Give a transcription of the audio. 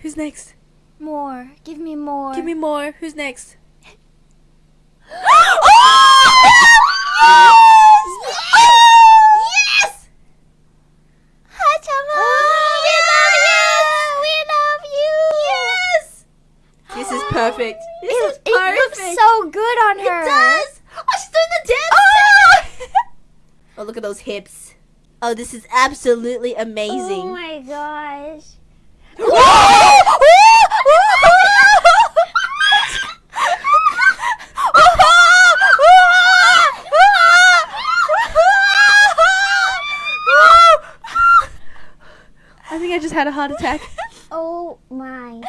Who's next? More. Give me more. Give me more. Who's next? Oh, yes! Haachama! Oh, we love you! We love you! Yes! This is perfect. This It, is it looks perfect. so good on her. It does. Oh, she's doing the dance. Oh, oh, look at those hips. Oh, this is absolutely amazing. Oh amazing. my gosh. Just had a heart attack. Oh my